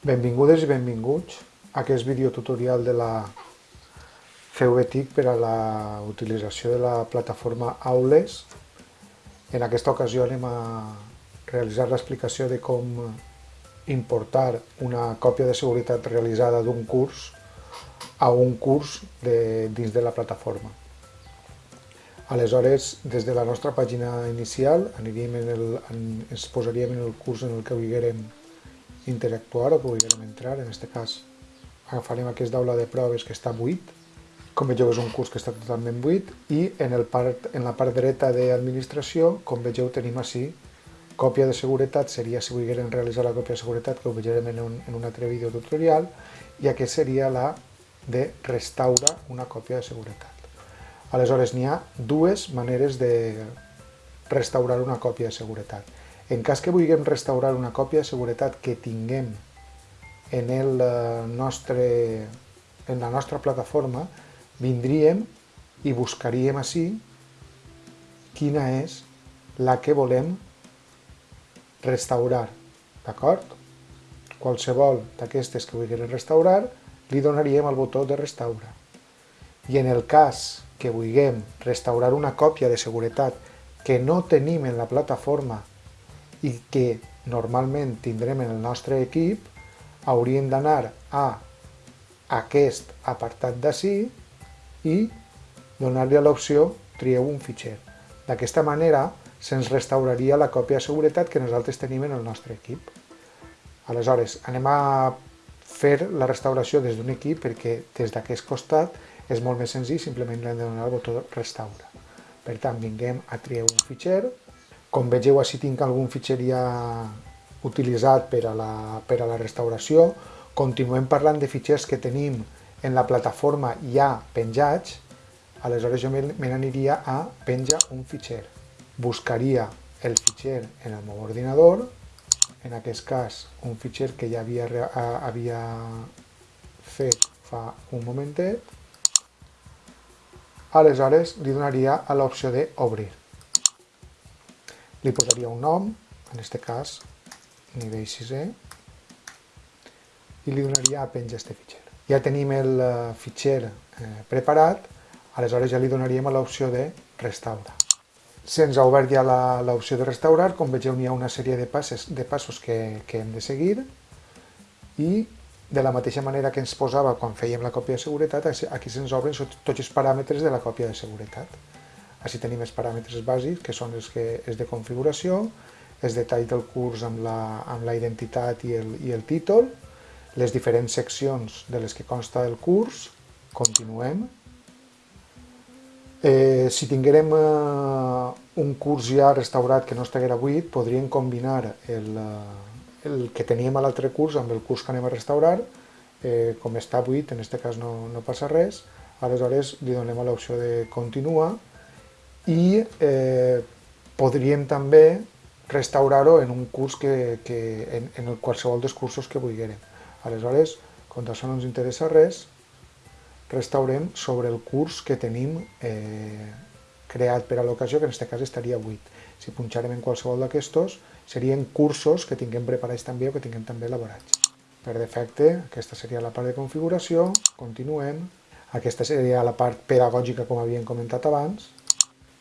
Benvingudes i benvinguts a aquest videotutorial de la CVTIC per a la utilització de la plataforma Aules. En aquesta ocasió anem a realitzar l'explicació de com importar una còpia de seguretat realitzada d'un curs a un curs de, dins de la plataforma. Aleshores, des de la nostra pàgina inicial en el, en, ens posaríem en el curs en el que viguérem interactuar o volguem entrar, en aquest cas agafarem aquest aula de proves que està buit, com vegeu és un curs que està totalment buit i en, el part, en la part dreta d'administració, com vegeu tenim així còpia de seguretat, seria si volgueren realitzar la còpia de seguretat, que ho veurem en un, en un altre vídeo tutorial, i aquest seria la de restaurar una còpia de seguretat. Aleshores, n'hi ha dues maneres de restaurar una còpia de seguretat. En cas que vulguem restaurar una còpia de seguretat que tinguem en, el eh, nostre, en la nostra plataforma, vindríem i buscaríem així quina és la que volem restaurar, d'acord? Qualsevol d'aquestes que vulguem restaurar, li donaríem el botó de restaurar. I en el cas que vulguem restaurar una còpia de seguretat que no tenim en la plataforma i que normalment tindrem en el nostre equip, hauríem d'anar a aquest apartat d'ací i donar-li l'opció trieu un fitxer. D'aquesta manera se'ns restauraria la còpia de seguretat que nosaltres tenim en el nostre equip. Aleshores, anem a fer la restauració des d'un equip perquè des d'aquest costat és molt més senzill, simplement l'hem de donar el botó restaura. Per tant, vinguem a triar un fitxer, com vegeu, així tinc algun fitxer ja utilitzat per a, la, per a la restauració. Continuem parlant de fitxers que tenim en la plataforma ja penjats. Aleshores jo me n'aniria a penja un fitxer. Buscaria el fitxer en el meu ordinador, en aquest cas un fitxer que ja havia, havia fet fa un momentet. Aleshores li donaria a l'opció d'obrir li posaria un nom, en aquest cas nivell 6è, i li donaria a penja este fitxer. Ja tenim el eh, fitxer eh, preparat, aleshores ja li donaríem l'opció de restaurar. Se'ns ha obert ja l'opció de restaurar, com vegeu n'hi ha una sèrie de, passes, de passos que, que hem de seguir i de la mateixa manera que ens posava quan fèiem la còpia de seguretat, aquí se'ns obren tots els paràmetres de la còpia de seguretat. Així tenim els paràmetres bàsics, que són els que és de configuració, els detalls del curs amb la, amb la identitat i el, i el títol, les diferents seccions de les que consta el curs, continuem. Eh, si tinguérem eh, un curs ja restaurat que no estiguera buit, podríem combinar el, eh, el que teníem a l'altre curs amb el curs que anem a restaurar, eh, com està buit, en aquest cas no, no passa res, aleshores li donem l'opció de continuar, i eh, podríem també restaurar-ho en un curs que, que en, en qualsevol dels cursos que vulguem. Aleshores, com això no ens interessa res, restaurem sobre el curs que tenim eh, creat per a l'ocasió, que en aquest cas estaria buit. Si punxarem en qualsevol d'aquestos, serien cursos que tinguem preparats també o que tinguem també elaborats. Per defecte, aquesta seria la part de configuració, continuem. Aquesta seria la part pedagògica, com havíem comentat abans,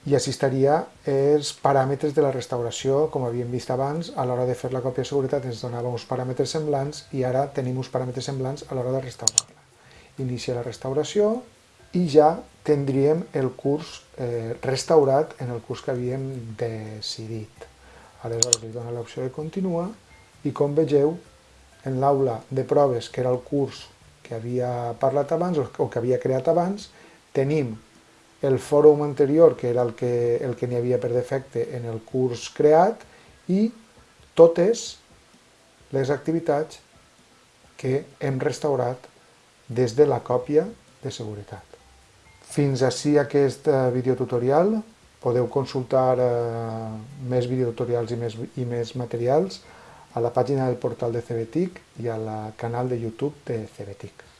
i així estaria els paràmetres de la restauració, com havíem vist abans, a l'hora de fer la còpia de seguretat ens donava uns paràmetres semblants i ara tenim uns paràmetres semblants a l'hora de restaurar-la. Inicia la restauració i ja tindríem el curs eh, restaurat en el curs que havíem decidit. Aleshores li dona l'opció de continuar i com vegeu en l'aula de proves, que era el curs que havia parlat abans o que havia creat abans, tenim el fòrum anterior, que era el que el que n'hi havia per defecte en el curs creat, i totes les activitats que hem restaurat des de la còpia de seguretat. Fins ací aquest eh, videotutorial. Podeu consultar eh, més videotutorials i més, i més materials a la pàgina del portal de CBTIC i al canal de YouTube de CBTIC.